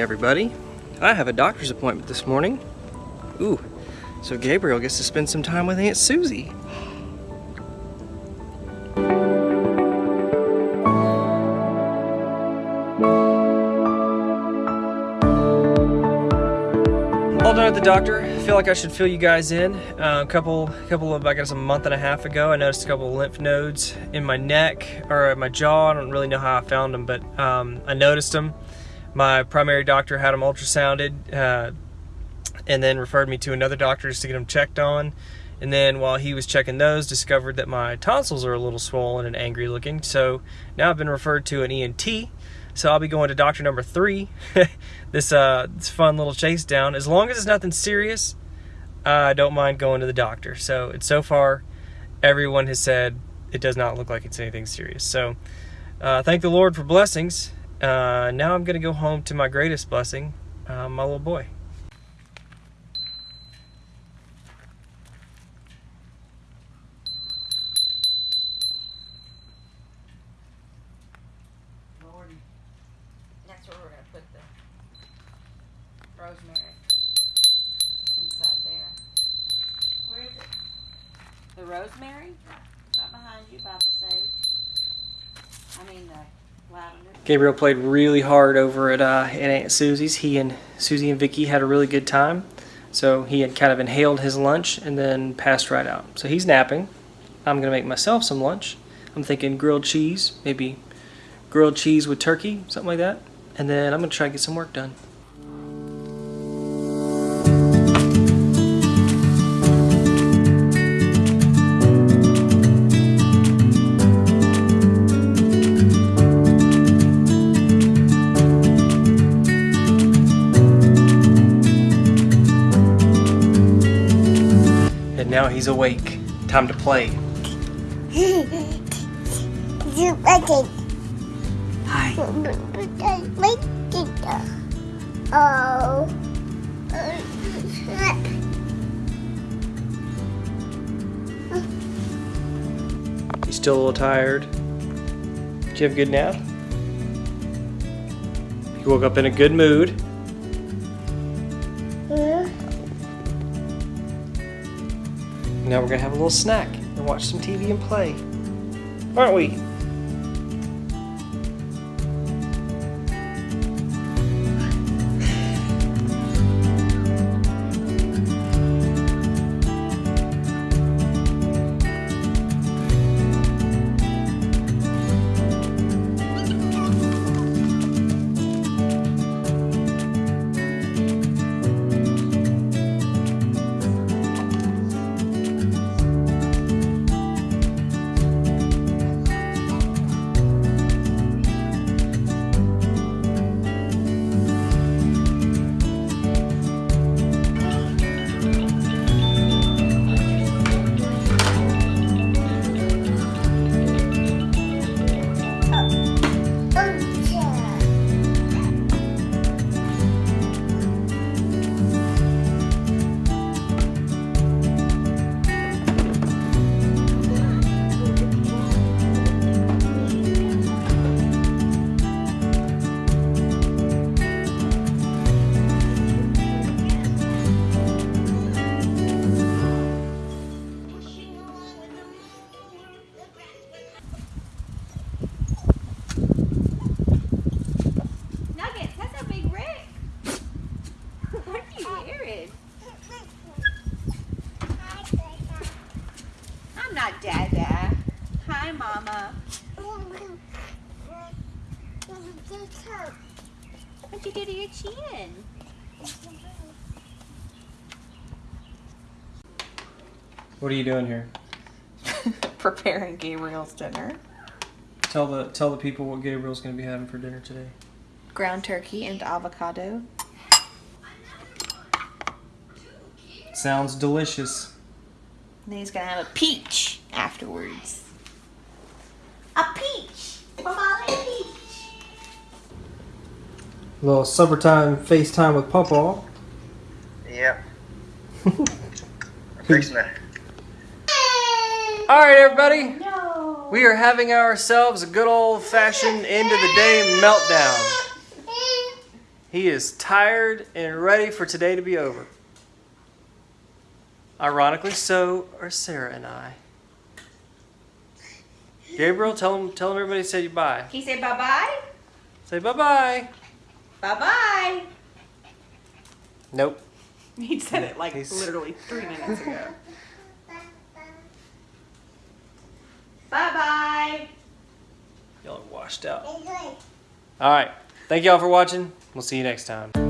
everybody. I have a doctor's appointment this morning. Ooh, so Gabriel gets to spend some time with Aunt Susie. All done at the doctor. I feel like I should fill you guys in. Uh, a couple, couple of, I guess, a month and a half ago, I noticed a couple of lymph nodes in my neck or my jaw. I don't really know how I found them, but um, I noticed them. My primary doctor had them ultrasounded uh, and then referred me to another doctor just to get them checked on. And then while he was checking those, discovered that my tonsils are a little swollen and angry looking. So now I've been referred to an ENT. So I'll be going to doctor number three. this uh, this fun little chase down. As long as it's nothing serious, I don't mind going to the doctor. So it's so far, everyone has said it does not look like it's anything serious. So uh, thank the Lord for blessings. Uh, now I'm gonna go home to my greatest blessing, uh, my little boy. Lordy. That's where we're gonna put the rosemary inside there. Where is it? The rosemary? Right behind you by the sage. I mean the lavender. Gabriel played really hard over at, uh, at Aunt Susie's. He and Susie and Vicky had a really good time. So he had kind of inhaled his lunch and then passed right out. So he's napping. I'm gonna make myself some lunch. I'm thinking grilled cheese, maybe grilled cheese with turkey, something like that. And then I'm gonna try to get some work done. He's awake. Time to play. Hi. Oh. You still a little tired? Did you have a good nap? You woke up in a good mood. Now we're gonna have a little snack and watch some TV and play. Aren't we? Not Dada. Eh? Hi, Mama. What'd you do to your chin? What are you doing here? preparing Gabriel's dinner. Tell the tell the people what Gabriel's gonna be having for dinner today. Ground turkey and avocado. Sounds delicious. And then he's gonna have a peach afterwards. A peach! Mama, a peach! little supper time FaceTime with Papa. Yep. I'm fixing. All right, everybody. We are having ourselves a good old fashioned end of the day meltdown. He is tired and ready for today to be over. Ironically, so are Sarah and I. Gabriel, tell him, tell him everybody to say bye. Can you say bye bye? Say bye bye. Bye bye. Nope. He said it like He's- literally three minutes ago. Bye bye. Y'all are washed out. All right. Thank y'all for watching. We'll see you next time.